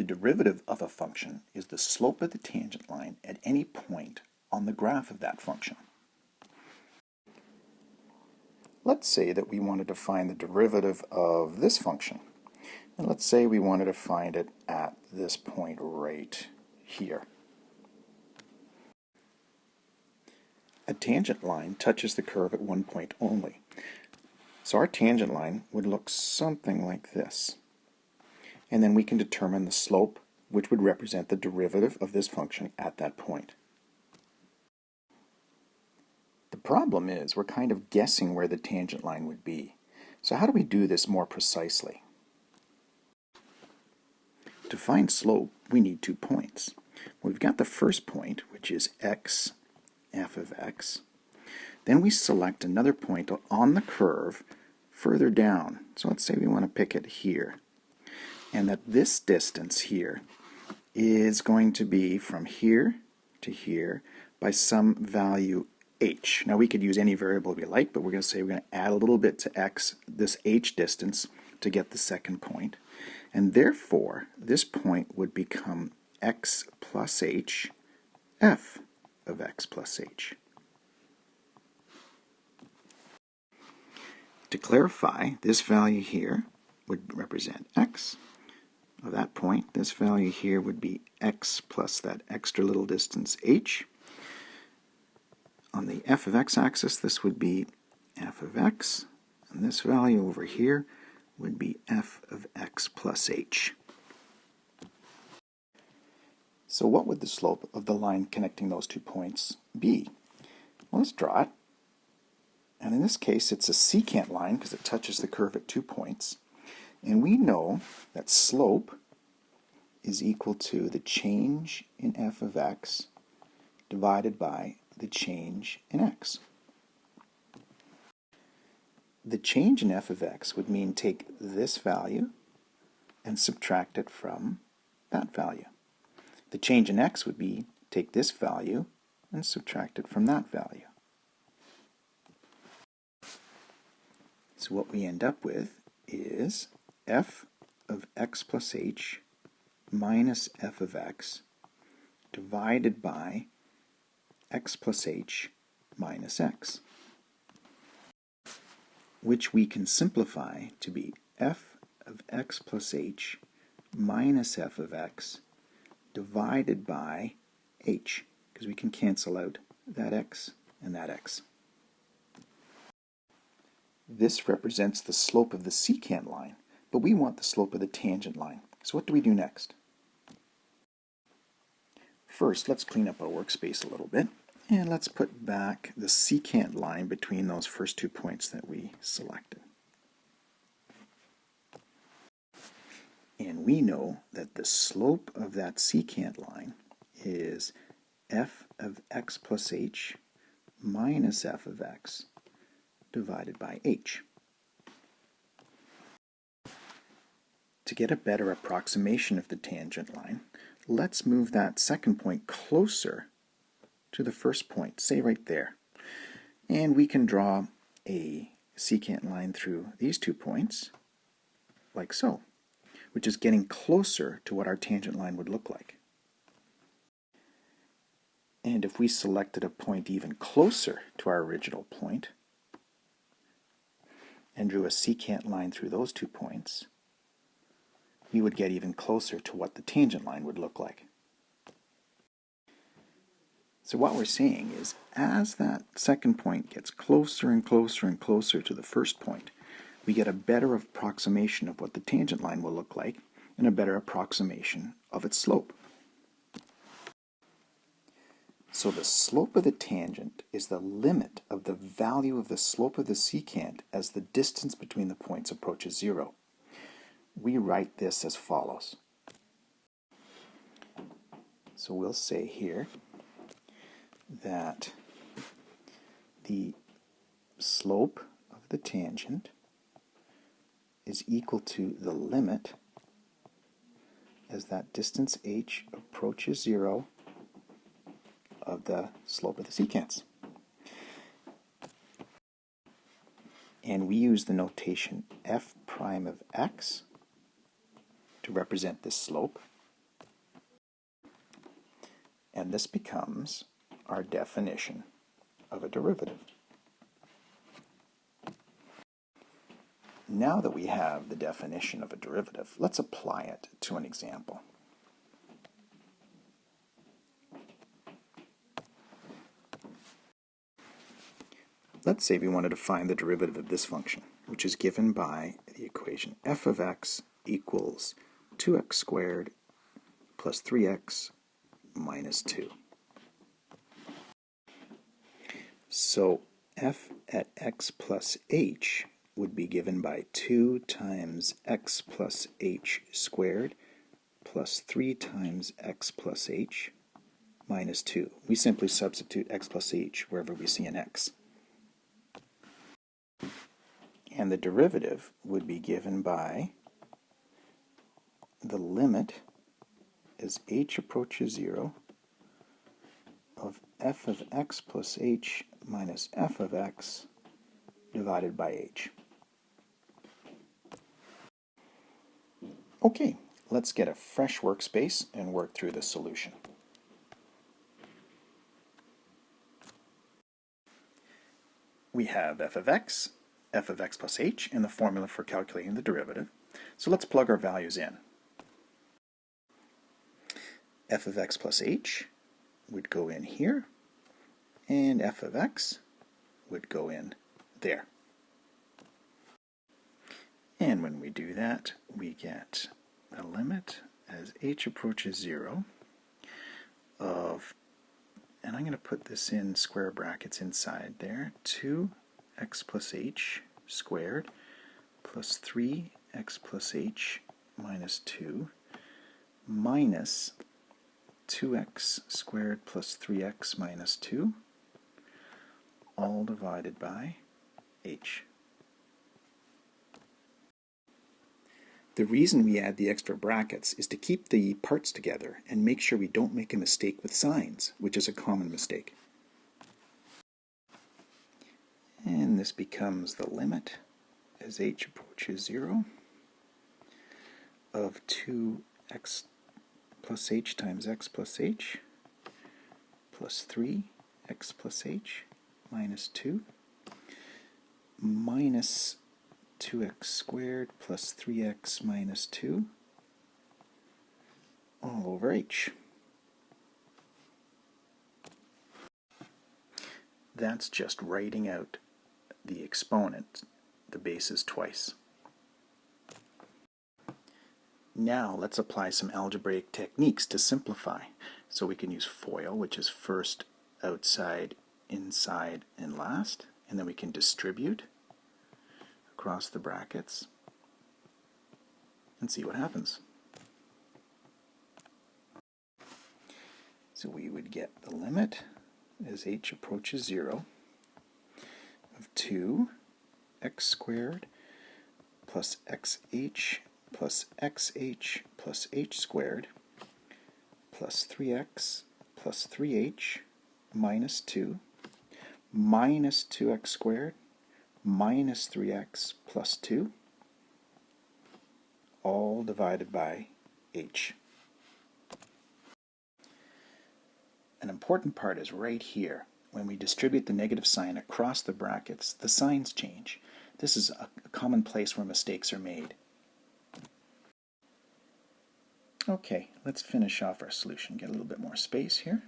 The derivative of a function is the slope of the tangent line at any point on the graph of that function. Let's say that we wanted to find the derivative of this function. And let's say we wanted to find it at this point right here. A tangent line touches the curve at one point only. So our tangent line would look something like this. And then we can determine the slope, which would represent the derivative of this function at that point. The problem is we're kind of guessing where the tangent line would be. So how do we do this more precisely? To find slope, we need two points. We've got the first point, which is x f of x. Then we select another point on the curve further down. So let's say we want to pick it here. And that this distance here is going to be from here to here by some value h. Now we could use any variable we like, but we're going to say we're going to add a little bit to x, this h distance, to get the second point. And therefore, this point would become x plus h, f of x plus h. To clarify, this value here would represent x. Of that point, this value here would be x plus that extra little distance h. On the f of x axis, this would be f of x, and this value over here would be f of x plus h. So what would the slope of the line connecting those two points be? Well, let's draw it. And in this case, it's a secant line because it touches the curve at two points. And we know that slope is equal to the change in f of x divided by the change in x. The change in f of x would mean take this value and subtract it from that value. The change in x would be take this value and subtract it from that value. So what we end up with is f of x plus h minus f of x divided by x plus h minus x, which we can simplify to be f of x plus h minus f of x divided by h, because we can cancel out that x and that x. This represents the slope of the secant line, but we want the slope of the tangent line. So what do we do next? First, let's clean up our workspace a little bit, and let's put back the secant line between those first two points that we selected. And we know that the slope of that secant line is f of x plus h minus f of x divided by h. To get a better approximation of the tangent line, let's move that second point closer to the first point, say right there. And we can draw a secant line through these two points, like so which is getting closer to what our tangent line would look like. And if we selected a point even closer to our original point and drew a secant line through those two points, we would get even closer to what the tangent line would look like. So what we're seeing is as that second point gets closer and closer and closer to the first point, we get a better approximation of what the tangent line will look like and a better approximation of its slope. So the slope of the tangent is the limit of the value of the slope of the secant as the distance between the points approaches zero. We write this as follows. So we'll say here that the slope of the tangent is equal to the limit as that distance h approaches zero of the slope of the secants. And we use the notation f prime of x to represent this slope. And this becomes our definition of a derivative. Now that we have the definition of a derivative, let's apply it to an example. Let's say we wanted to find the derivative of this function, which is given by the equation f of x equals 2x squared plus 3x minus 2. So f at x plus h would be given by 2 times x plus h squared plus 3 times x plus h minus 2. We simply substitute x plus h wherever we see an x and the derivative would be given by the limit as h approaches 0 of f of x plus h minus f of x divided by h. Okay, let's get a fresh workspace and work through the solution. We have f of x f of x plus h in the formula for calculating the derivative. So let's plug our values in. F of x plus h would go in here, and f of x would go in there. And when we do that, we get a limit as h approaches 0 of, and I'm going to put this in square brackets inside there, 2 x plus h squared plus 3x plus h minus 2 minus 2x squared plus 3x minus 2 all divided by h. The reason we add the extra brackets is to keep the parts together and make sure we don't make a mistake with signs, which is a common mistake. And this becomes the limit as h approaches 0 of 2x plus h times x plus h plus 3x plus h minus 2 minus 2x squared plus 3x minus 2 all over h. That's just writing out the exponent, the bases twice. Now let's apply some algebraic techniques to simplify. So we can use FOIL, which is first, outside, inside, and last. And then we can distribute across the brackets and see what happens. So we would get the limit as h approaches 0 of 2 x squared plus xh plus xh plus h squared plus 3x plus 3h minus 2 minus 2x squared minus 3x plus 2 all divided by h. An important part is right here. When we distribute the negative sign across the brackets, the signs change. This is a common place where mistakes are made. Okay, let's finish off our solution. Get a little bit more space here.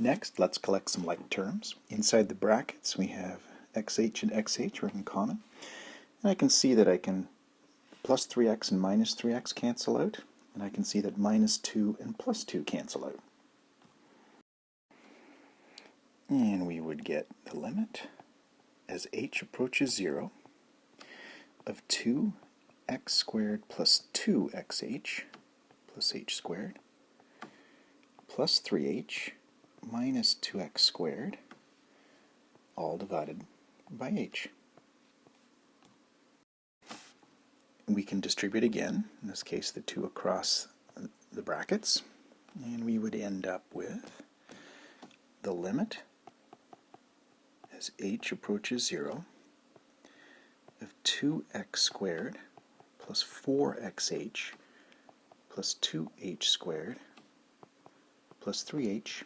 Next, let's collect some like terms. Inside the brackets, we have xh and xh are in common. And I can see that I can plus 3x and minus 3x cancel out and I can see that minus 2 and plus 2 cancel out. And we would get the limit as h approaches 0 of 2x squared plus 2xh plus h squared plus 3h minus 2x squared all divided by h. we can distribute again, in this case the 2 across the brackets, and we would end up with the limit as h approaches 0 of 2x squared plus 4xh plus 2h squared plus 3h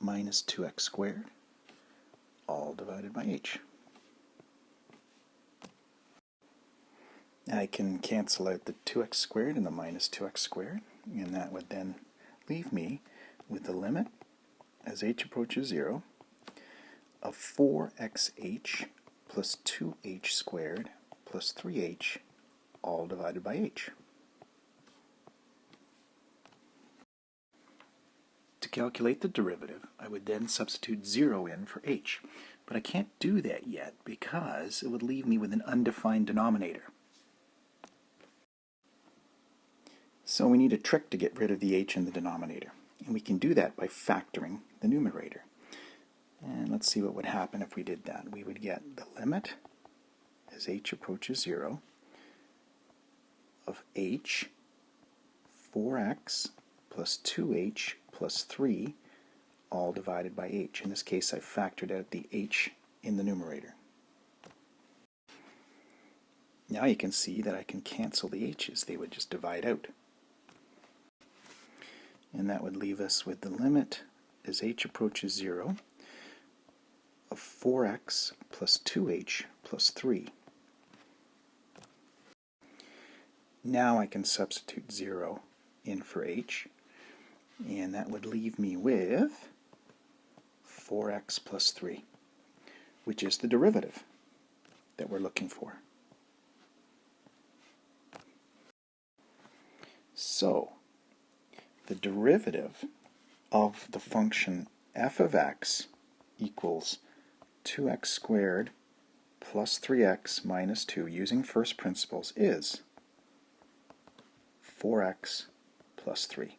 minus 2x squared, all divided by h. I can cancel out the 2x squared and the minus 2x squared, and that would then leave me with the limit as h approaches 0 of 4xh plus 2h squared plus 3h all divided by h. To calculate the derivative, I would then substitute 0 in for h. But I can't do that yet because it would leave me with an undefined denominator. So we need a trick to get rid of the h in the denominator. And we can do that by factoring the numerator. And let's see what would happen if we did that. We would get the limit as h approaches 0 of h 4x plus 2h plus 3 all divided by h. In this case, I factored out the h in the numerator. Now you can see that I can cancel the h's. They would just divide out. And that would leave us with the limit as h approaches 0 of 4x plus 2h plus 3. Now I can substitute 0 in for h, and that would leave me with 4x plus 3, which is the derivative that we're looking for. So, the derivative of the function f of x equals 2x squared plus 3x minus 2 using first principles is 4x plus 3.